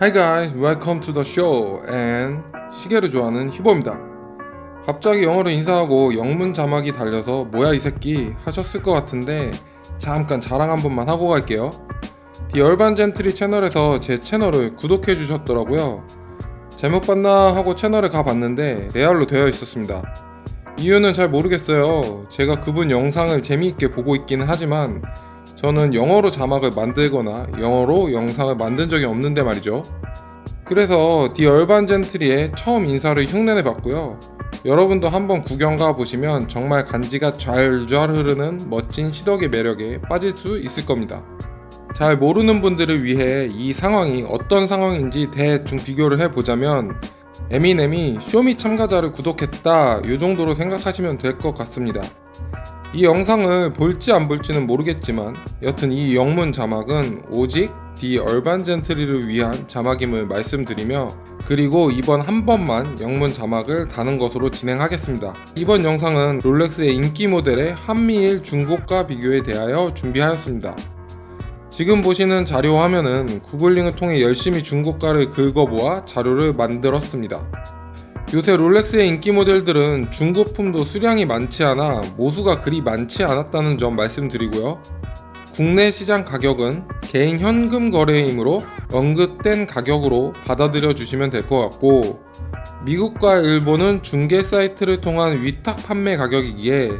Hi guys, welcome to the show and 시계를 좋아하는 히보입니다. 갑자기 영어로 인사하고 영문 자막이 달려서 뭐야 이 새끼 하셨을 것 같은데 잠깐 자랑 한 번만 하고 갈게요. The Urban Gentry 채널에서 제 채널을 구독해 주셨더라고요. 제목 봤나 하고 채널을 가봤는데 레알로 되어 있었습니다. 이유는 잘 모르겠어요. 제가 그분 영상을 재미있게 보고 있기는 하지만 저는 영어로 자막을 만들거나 영어로 영상을 만든 적이 없는데 말이죠. 그래서 디 얼반 젠트리의 처음 인사를 흉내내 봤고요. 여러분도 한번 구경 가 보시면 정말 간지가 좔좔 흐르는 멋진 시덕의 매력에 빠질 수 있을 겁니다. 잘 모르는 분들을 위해 이 상황이 어떤 상황인지 대충 비교를 해보자면 에미넴이 쇼미 참가자를 구독했다 이 정도로 생각하시면 될 것 같습니다. 이 영상을 볼지 안 볼지는 모르겠지만 여튼 이 영문 자막은 오직 디 얼반 젠트리를 위한 자막임을 말씀드리며 그리고 이번 한 번만 영문 자막을 다는 것으로 진행하겠습니다. 이번 영상은 롤렉스의 인기 모델의 한미일 중고가 비교에 대하여 준비하였습니다. 지금 보시는 자료 화면은 구글링을 통해 열심히 중고가를 긁어보아 자료를 만들었습니다. 요새 롤렉스의 인기 모델들은 중고품도 수량이 많지 않아 모수가 그리 많지 않았다는 점 말씀드리고요. 국내 시장 가격은 개인 현금 거래이므로 언급된 가격으로 받아들여 주시면 될 것 같고 미국과 일본은 중개 사이트를 통한 위탁 판매 가격이기에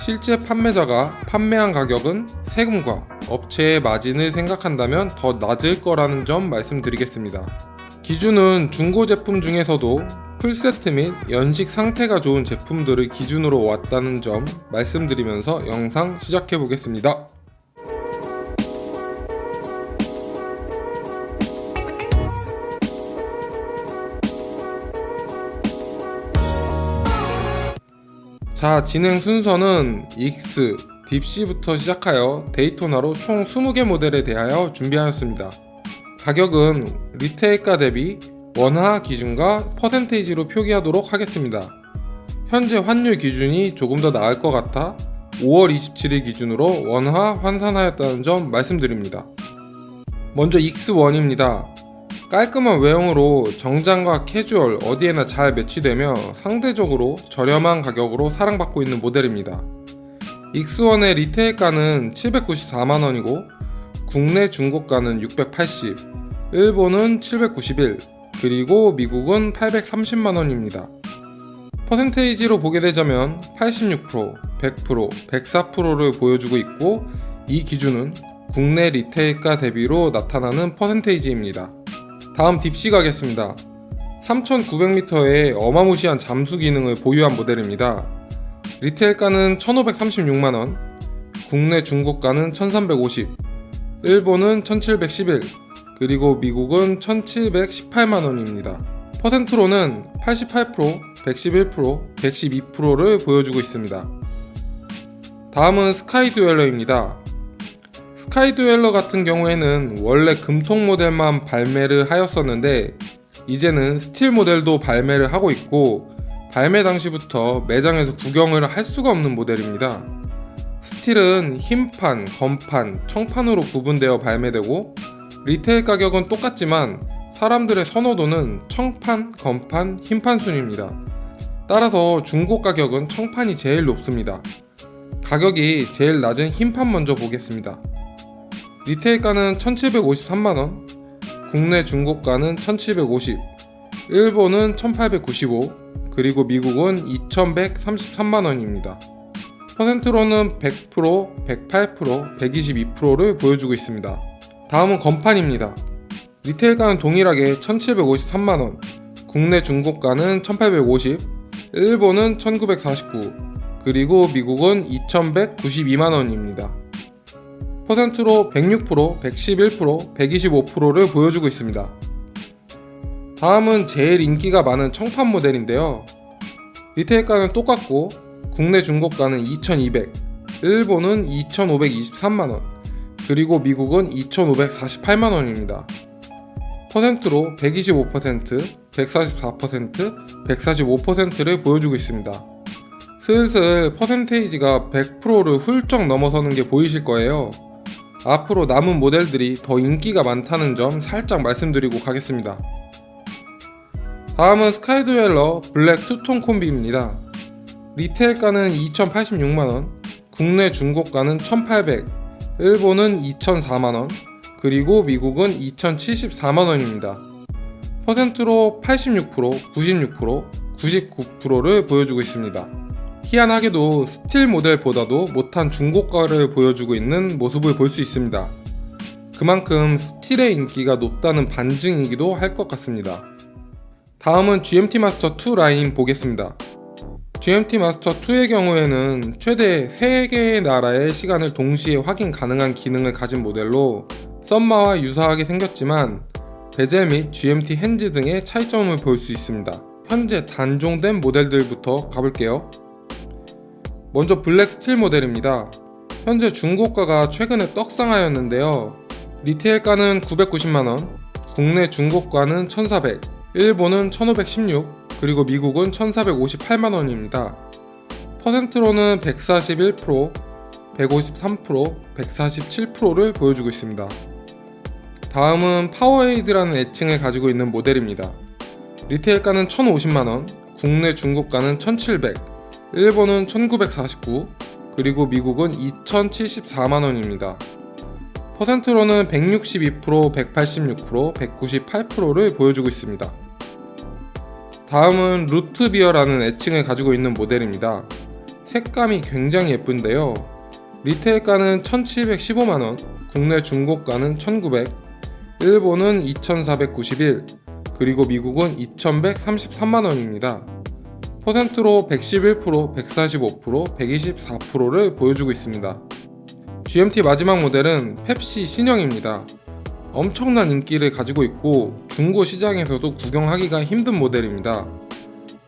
실제 판매자가 판매한 가격은 세금과 업체의 마진을 생각한다면 더 낮을 거라는 점 말씀드리겠습니다. 기준은 중고 제품 중에서도 풀세트 및 연식 상태가 좋은 제품들을 기준으로 왔다는 점 말씀드리면서 영상 시작해 보겠습니다. 자 진행 순서는 익스, 딥시부터 시작하여 데이토나로 총 20개 모델에 대하여 준비하였습니다. 가격은 retail가 대비 원화 기준과 퍼센테이지로 표기하도록 하겠습니다. 현재 환율 기준이 조금 더 나을 것 같아 5월 27일 기준으로 원화 환산하였다는 점 말씀드립니다. 먼저 익스1입니다. 깔끔한 외형으로 정장과 캐주얼 어디에나 잘 매치되며 상대적으로 저렴한 가격으로 사랑받고 있는 모델입니다. 익스1의 retail가는 794만원이고 국내 중고가는 680, 일본은 791, 그리고 미국은 830만원입니다. 퍼센테이지로 보게 되자면 86%, 100%, 104%를 보여주고 있고 이 기준은 국내 리테일가 대비로 나타나는 퍼센테이지입니다. 다음 딥시 가겠습니다. 3900m의 어마무시한 잠수 기능을 보유한 모델입니다. 리테일가는 1536만원, 국내 중고가는 1350, 일본은 1711, 그리고 미국은 1718만원입니다. 퍼센트로는 88%, 111%, 112%를 보여주고 있습니다. 다음은 스카이드웰러입니다. 스카이드웰러 같은 경우에는 원래 금속 모델만 발매를 하였었는데 이제는 스틸 모델도 발매를 하고 있고 발매 당시부터 매장에서 구경을 할 수가 없는 모델입니다. 스틸은 흰판, 검판, 청판으로 구분되어 발매되고 retail 가격은 똑같지만 사람들의 선호도는 청판, 검판, 흰판 순입니다. 따라서 중고 가격은 청판이 제일 높습니다. 가격이 제일 낮은 흰판 먼저 보겠습니다. retail가는 1753만원, 국내 중고가는 1750, 일본은 1895, 그리고 미국은 2133만원입니다. 퍼센트로는 100%, 108%, 122%를 보여주고 있습니다. 다음은 건판입니다. 리테일가는 동일하게 1753만원, 국내 중고가는 1850, 일본은 1949, 그리고 미국은 2192만원입니다. 퍼센트로 106%, 111%, 125%를 보여주고 있습니다. 다음은 제일 인기가 많은 청판 모델인데요. 리테일가는 똑같고 국내 중고가는 2200, 일본은 2523만원, 그리고 미국은 2,548만원입니다. 퍼센트로 125%, 144%, 145%를 보여주고 있습니다. 슬슬 퍼센테이지가 100%를 훌쩍 넘어서는 게 보이실 거예요. 앞으로 남은 모델들이 더 인기가 많다는 점 살짝 말씀드리고 가겠습니다. 다음은 스카이드웰러 블랙 투톤 콤비입니다. retail가는 2,086만원, 국내 중고가는 1,800, 일본은 2,004만원, 그리고 미국은 2,074만원입니다. 퍼센트로 86%, 96%, 99%를 보여주고 있습니다. 희한하게도 스틸 모델보다도 못한 중고가를 보여주고 있는 모습을 볼 수 있습니다. 그만큼 스틸의 인기가 높다는 반증이기도 할 것 같습니다. 다음은 GMT 마스터 2 라인 보겠습니다. GMT 마스터 2의 경우에는 최대 3개의 나라의 시간을 동시에 확인 가능한 기능을 가진 모델로 섭마와 유사하게 생겼지만 베젤 및 GMT hands 등의 차이점을 볼 수 있습니다. 현재 단종된 모델들부터 가볼게요. 먼저 블랙 스틸 모델입니다. 현재 중고가가 최근에 떡상하였는데요. retail가는 990만원, 국내 중고가는 1400, 일본은 1516, 그리고 미국은 1458만원입니다. 퍼센트로는 141%, 153%, 147%를 보여주고 있습니다. 다음은 파워에이드라는 애칭을 가지고 있는 모델입니다. retail가는 1050만원, 국내 중고가는 1700, 일본은 1949, 그리고 미국은 2074만원입니다. 퍼센트로는 162%, 186%, 198%를 보여주고 있습니다. 다음은 루트비어라는 애칭을 가지고 있는 모델입니다. 색감이 굉장히 예쁜데요. 리테일가는 1715만원, 국내 중고가는 1900, 일본은 2491, 그리고 미국은 2133만원입니다. 퍼센트로 111%, 145%, 124%를 보여주고 있습니다. GMT 마지막 모델은 펩시 신형입니다. 엄청난 인기를 가지고 있고 중고 시장에서도 구경하기가 힘든 모델입니다.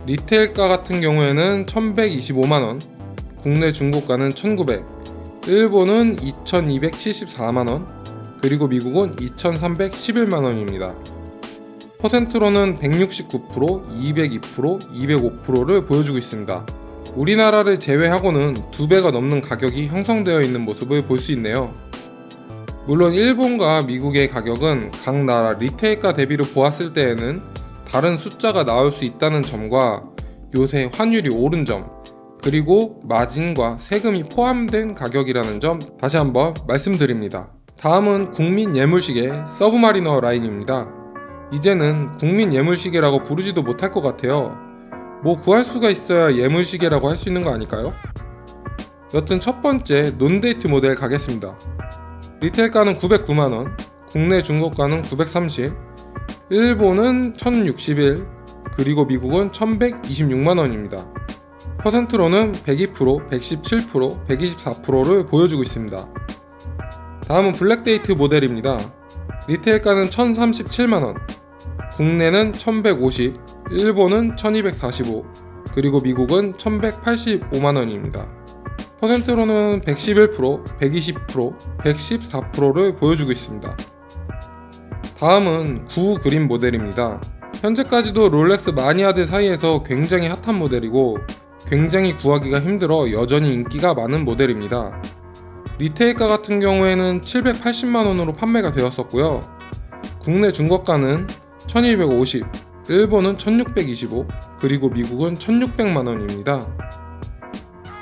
리테일가 같은 경우에는 1125만원, 국내 중고가는 1900, 일본은 2274만원, 그리고 미국은 2311만원입니다. 퍼센트로는 169%, 202%, 205%를 보여주고 있습니다. 우리나라를 제외하고는 두 배가 넘는 가격이 형성되어 있는 모습을 볼 수 있네요. 물론 일본과 미국의 가격은 각 나라 리테일가 대비로 보았을 때에는 다른 숫자가 나올 수 있다는 점과 요새 환율이 오른 점, 그리고 마진과 세금이 포함된 가격이라는 점 다시 한번 말씀드립니다. 다음은 국민 예물시계 서브마리너 라인입니다. 이제는 국민 예물시계라고 부르지도 못할 것 같아요. 뭐 구할 수가 있어야 예물시계라고 할 수 있는 거 아닐까요? 여튼 첫 번째 논데이트 모델 가겠습니다. 리테일가는 909만원, 국내 중고가는 930, 일본은 1061, 그리고 미국은 1126만원입니다. 퍼센트로는 102%, 117%, 124%를 보여주고 있습니다. 다음은 블랙데이트 모델입니다. retail가는 1037만원, 국내는 1150, 일본은 1245, 그리고 미국은 1185만원입니다. 퍼센트로는 111%, 120%, 114%를 보여주고 있습니다. 다음은 9 그린 모델입니다. 현재까지도 롤렉스 마니아들 사이에서 굉장히 핫한 모델이고 굉장히 구하기가 힘들어 여전히 인기가 많은 모델입니다. 리테일가 같은 경우에는 780만원으로 판매가 되었었고요. 국내 중고가는 1250, 일본은 1625, 그리고 미국은 1600만원입니다.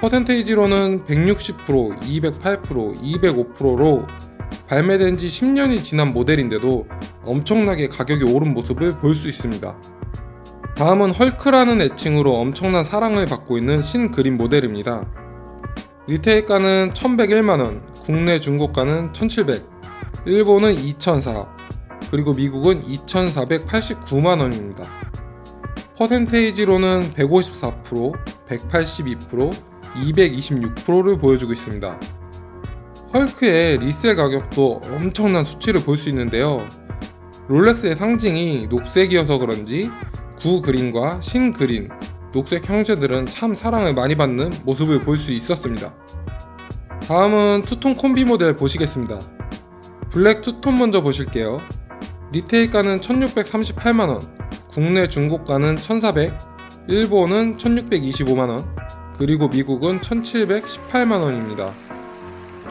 퍼센테이지로는 160%, 208%, 205%로 발매된 지 10년이 지난 모델인데도 엄청나게 가격이 오른 모습을 볼 수 있습니다. 다음은 헐크라는 애칭으로 엄청난 사랑을 받고 있는 신그린 모델입니다. 리테일가는 1101만원, 국내 중고가는 1700, 일본은 2004, 그리고 미국은 2489만원입니다. 퍼센테이지로는 154%, 182%, 226%를 보여주고 있습니다. 헐크의 리셀 가격도 엄청난 수치를 볼 수 있는데요. 롤렉스의 상징이 녹색이어서 그런지 구 그린과 신 그린, 녹색 형제들은 참 사랑을 많이 받는 모습을 볼 수 있었습니다. 다음은 투톤 콤비 모델 보시겠습니다. 블랙 투톤 먼저 보실게요. retail가는 1638만원, 국내 중고가는 1400, 일본은 1625만원, 그리고 미국은 1718만원입니다.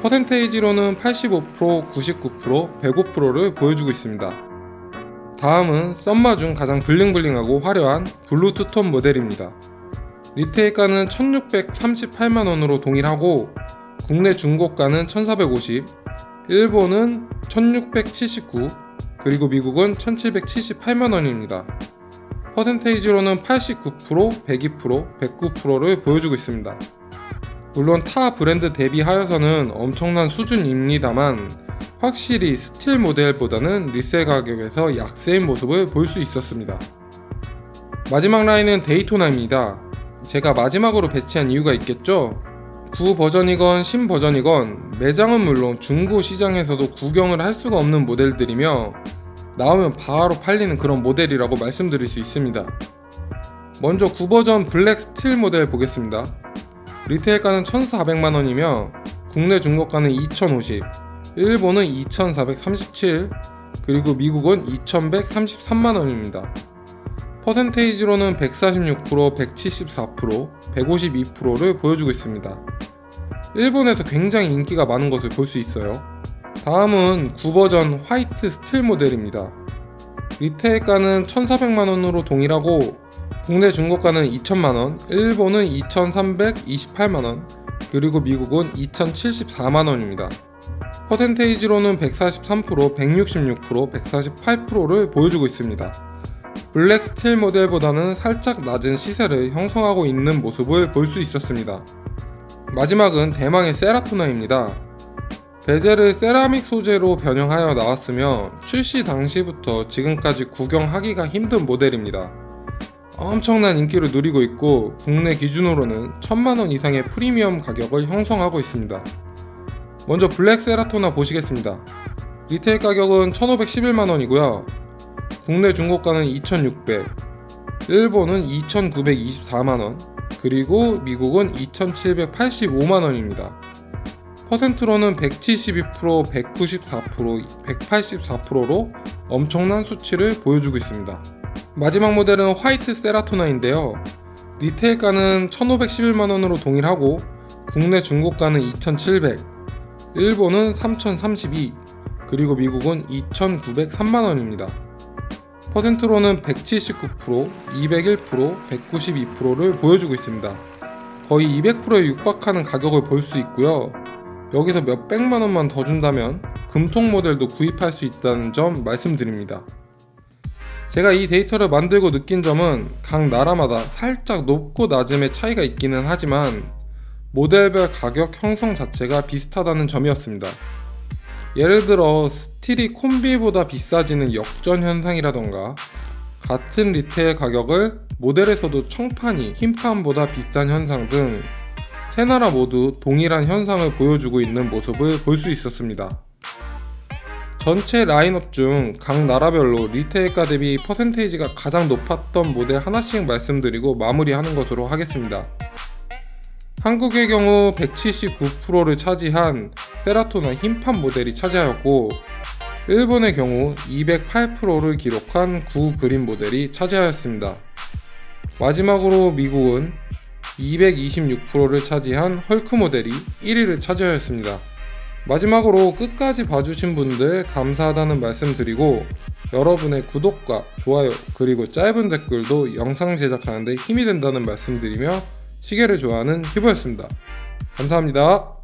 퍼센테이지로는 85%, 99%, 105%를 보여주고 있습니다. 다음은 섭마 중 가장 블링블링하고 화려한 블루 투톤 모델입니다. retail가는 1638만원으로 동일하고 국내 중고가는 1450, 일본은 1679, 그리고 미국은 1778만원입니다. 퍼센테이지로는 89%, 102%, 109%를 보여주고 있습니다. 물론 타 브랜드 대비하여서는 엄청난 수준입니다만 확실히 스틸 모델보다는 resell 가격에서 약세인 모습을 볼 수 있었습니다. 마지막 라인은 데이토나입니다. 제가 마지막으로 배치한 이유가 있겠죠? 구 버전이건 신 버전이건 매장은 물론 중고 시장에서도 구경을 할 수가 없는 모델들이며 나오면 바로 팔리는 그런 모델이라고 말씀드릴 수 있습니다. 먼저 9버전 블랙 스틸 모델 보겠습니다. retail가는 1,400만원이며 국내 중고가는 2,050, 일본은 2,437, 그리고 미국은 2,133만원입니다. 퍼센테이지로는 146%, 174%, 152%를 보여주고 있습니다. 일본에서 굉장히 인기가 많은 것을 볼 수 있어요. 다음은 구버전 화이트 스틸 모델입니다. retail가는 1,400만원으로 동일하고 국내 중고가는 2,000만원, 일본은 2,328만원, 그리고 미국은 2,074만원입니다. 퍼센테이지로는 143%, 166%, 148%를 보여주고 있습니다. 블랙 스틸 모델보다는 살짝 낮은 시세를 형성하고 있는 모습을 볼 수 있었습니다. 마지막은 대망의 세라토나입니다. 베젤을 세라믹 소재로 변형하여 나왔으며 출시 당시부터 지금까지 구경하기가 힘든 모델입니다. 엄청난 인기를 누리고 있고 국내 기준으로는 천만원 이상의 프리미엄 가격을 형성하고 있습니다. 먼저 블랙 세라토나 보시겠습니다. retail 가격은 1511만원이고요. 국내 중고가는 2600, 일본은 2924만원, 그리고 미국은 2785만원입니다. 퍼센트로는 172%, 194%, 184%로 엄청난 수치를 보여주고 있습니다. 마지막 모델은 화이트 세라토나인데요. 리테일가는 1511만원으로 동일하고 국내 중고가는 2700, 일본은 3032, 그리고 미국은 2903만원입니다. 퍼센트로는 179%, 201%, 192%를 보여주고 있습니다. 거의 200%에 육박하는 가격을 볼 수 있고요. 여기서 몇 백만 원만 더 준다면 금통 모델도 구입할 수 있다는 점 말씀드립니다. 제가 이 데이터를 만들고 느낀 점은 각 나라마다 살짝 높고 낮음의 차이가 있기는 하지만 모델별 가격 형성 자체가 비슷하다는 점이었습니다. 예를 들어 스틸이 콤비보다 비싸지는 역전 현상이라던가 같은 retail 가격의 모델에서도 청판이 흰판보다 비싼 현상 등 세 나라 모두 동일한 현상을 보여주고 있는 모습을 볼 수 있었습니다. 전체 라인업 중 각 나라별로 리테일가 대비 퍼센테이지가 가장 높았던 모델 하나씩 말씀드리고 마무리하는 것으로 하겠습니다. 한국의 경우 179%를 차지한 세라토나 흰판 모델이 차지하였고 일본의 경우 208%를 기록한 구 그린 모델이 차지하였습니다. 마지막으로 미국은 226%를 차지한 헐크 모델이 1위를 차지하였습니다. 마지막으로 끝까지 봐주신 분들 감사하다는 말씀 드리고 여러분의 구독과 좋아요 그리고 짧은 댓글도 영상 제작하는데 힘이 된다는 말씀 드리며 시계를 좋아하는 히보였습니다. 감사합니다.